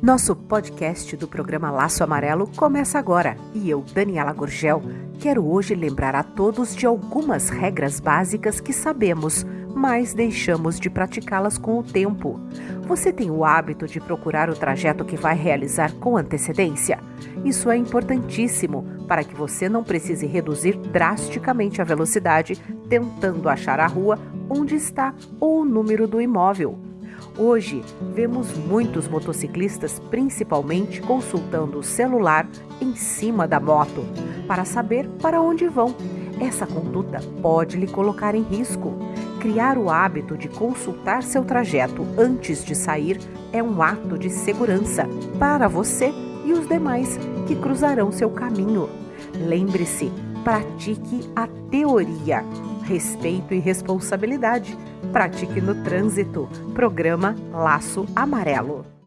Nosso podcast do programa Laço Amarelo começa agora e eu, Daniela Gorgel, quero hoje lembrar a todos de algumas regras básicas que sabemos, mas deixamos de praticá-las com o tempo. Você tem o hábito de procurar o trajeto que vai realizar com antecedência? Isso é importantíssimo para que você não precise reduzir drasticamente a velocidade tentando achar a rua onde está ou o número do imóvel. Hoje, vemos muitos motociclistas principalmente consultando o celular em cima da moto para saber para onde vão. Essa conduta pode lhe colocar em risco. Criar o hábito de consultar seu trajeto antes de sair é um ato de segurança para você e os demais que cruzarão seu caminho. Lembre-se, pratique a teoria respeito e responsabilidade. Pratique no trânsito. Programa Laço Amarelo.